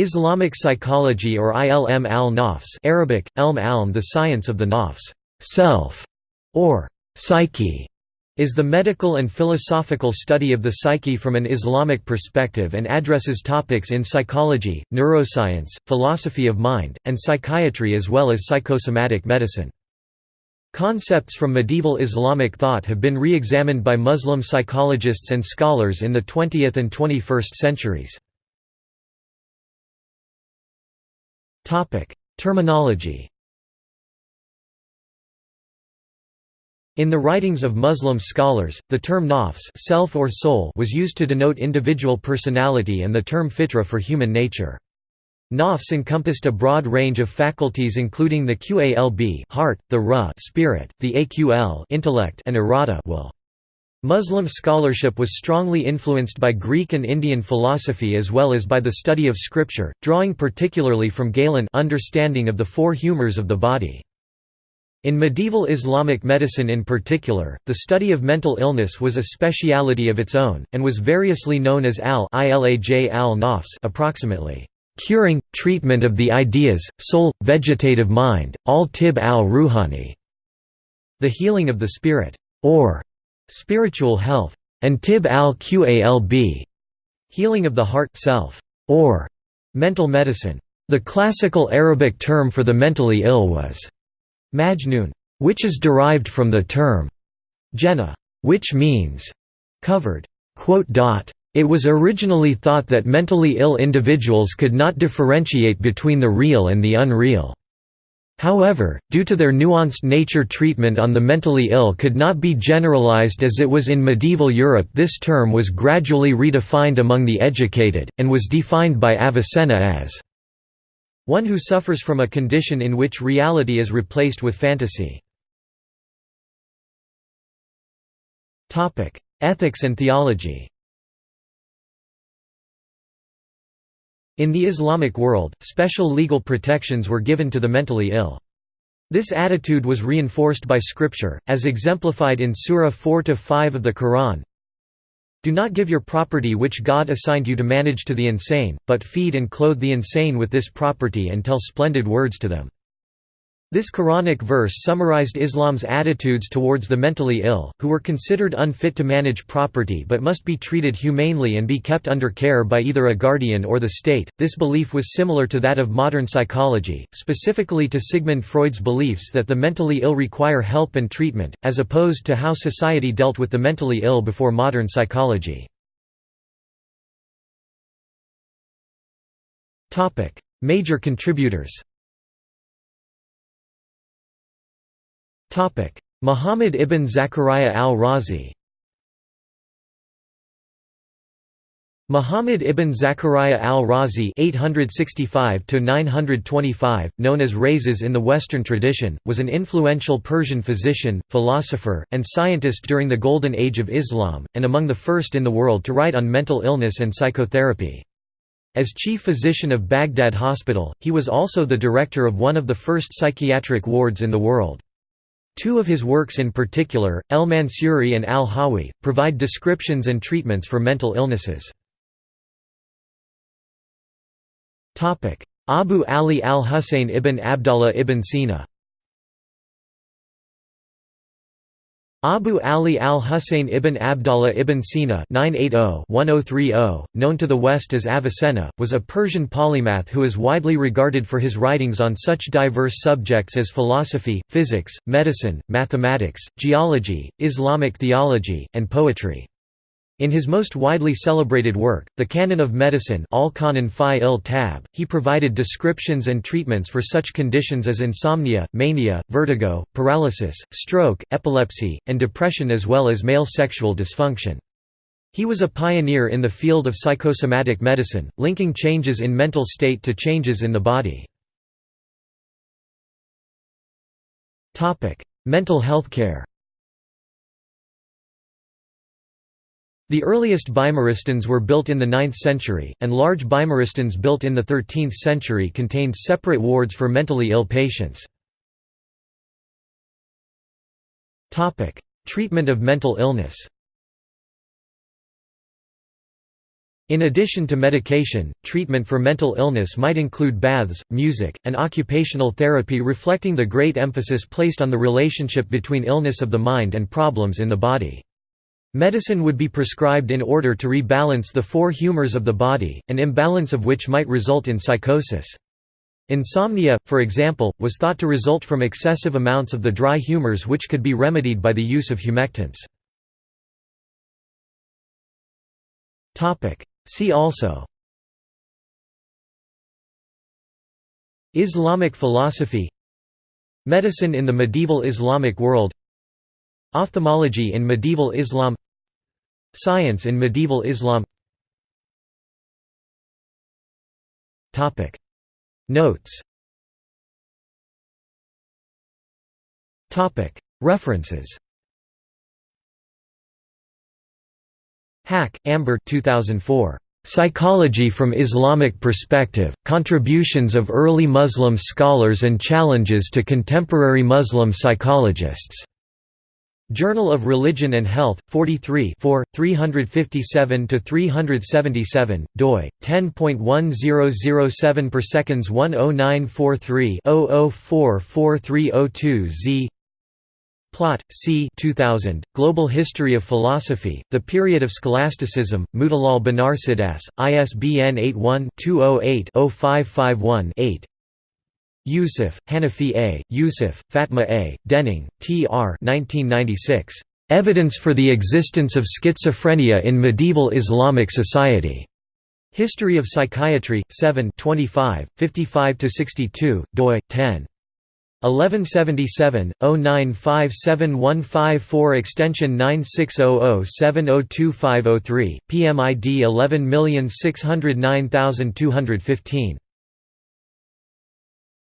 Islamic psychology or ilm al-nafs Arabic, elm alm the science of the nafs self", or psyche, is the medical and philosophical study of the psyche from an Islamic perspective and addresses topics in psychology, neuroscience, philosophy of mind, and psychiatry as well as psychosomatic medicine. Concepts from medieval Islamic thought have been re-examined by Muslim psychologists and scholars in the 20th and 21st centuries. Terminology In the writings of Muslim scholars, the term nafs self or soul was used to denote individual personality and the term fitra for human nature. Nafs encompassed a broad range of faculties including the qalb heart, the ruh spirit, the aql intellect and irada will. Muslim scholarship was strongly influenced by Greek and Indian philosophy as well as by the study of scripture, drawing particularly from Galen understanding of the four humors of the body. In medieval Islamic medicine in particular, the study of mental illness was a speciality of its own, and was variously known as al-ilaj al-nafs approximately, "...curing, treatment of the ideas, soul, vegetative mind, al-tib al-ruhani", the healing of the spirit, or spiritual health, and tib al-qalb, healing of the heart self, or mental medicine. The classical Arabic term for the mentally ill was majnun, which is derived from the term jenna, which means covered. It was originally thought that mentally ill individuals could not differentiate between the real and the unreal. However, due to their nuanced nature treatment on the mentally ill could not be generalized as it was in medieval Europe this term was gradually redefined among the educated, and was defined by Avicenna as one who suffers from a condition in which reality is replaced with fantasy. Ethics and theology In the Islamic world, special legal protections were given to the mentally ill. This attitude was reinforced by scripture, as exemplified in Surah 4–5 of the Quran, Do not give your property which God assigned you to manage to the insane, but feed and clothe the insane with this property and tell splendid words to them. This Quranic verse summarized Islam's attitudes towards the mentally ill, who were considered unfit to manage property but must be treated humanely and be kept under care by either a guardian or the state. This belief was similar to that of modern psychology, specifically to Sigmund Freud's beliefs that the mentally ill require help and treatment, as opposed to how society dealt with the mentally ill before modern psychology. Major contributors Muhammad ibn Zakaria al-Razi Muhammad ibn Zakaria al-Razi (865–925), known as Rhazes in the Western tradition, was an influential Persian physician, philosopher, and scientist during the Golden Age of Islam, and among the first in the world to write on mental illness and psychotherapy. As chief physician of Baghdad Hospital, he was also the director of one of the first psychiatric wards in the world. Two of his works in particular, El Mansuri and Al-Hawi, provide descriptions and treatments for mental illnesses. Abu Ali al-Husayn ibn Abdallah ibn Sina Abu Ali al-Husayn ibn Abdallah ibn Sina oh, oh, oh, known to the West as Avicenna, was a Persian polymath who is widely regarded for his writings on such diverse subjects as philosophy, physics, medicine, mathematics, geology, Islamic theology, and poetry. In his most widely celebrated work, The Canon of Medicine he provided descriptions and treatments for such conditions as insomnia, mania, vertigo, paralysis, stroke, epilepsy, and depression as well as male sexual dysfunction. He was a pioneer in the field of psychosomatic medicine, linking changes in mental state to changes in the body. Mental health care The earliest bimaristans were built in the 9th century, and large bimaristans built in the 13th century contained separate wards for mentally ill patients. Treatment of mental illness In addition to medication, treatment for mental illness might include baths, music, and occupational therapy reflecting the great emphasis placed on the relationship between illness of the mind and problems in the body. Medicine would be prescribed in order to rebalance the four humors of the body, an imbalance of which might result in psychosis. Insomnia, for example, was thought to result from excessive amounts of the dry humors which could be remedied by the use of humectants. See also Islamic philosophy Medicine in the medieval Islamic world Ophthalmology in medieval Islam Science in medieval Islam. Notes. References. Haque, Amber 2004. Psychology from Islamic Perspective, Contributions of Early Muslim Scholars and Challenges to Contemporary Muslim Psychologists. Journal of Religion and Health, 43 357–377, doi, 10.1007 per seconds 10943 00443002 z Plott, C. 2000, Global History of Philosophy, The Period of Scholasticism, Motilal Banarsidass, ISBN 81-208-0551-8 Youssef, Hanafi A., Youssef, Fatma A., Dening, T. R. 1996. Evidence for the Existence of Schizophrenia in Medieval Islamic Society. History of Psychiatry, 7 25, 55–62, doi, 10. 1177 0957154 extension 9600702503 PMID 11609215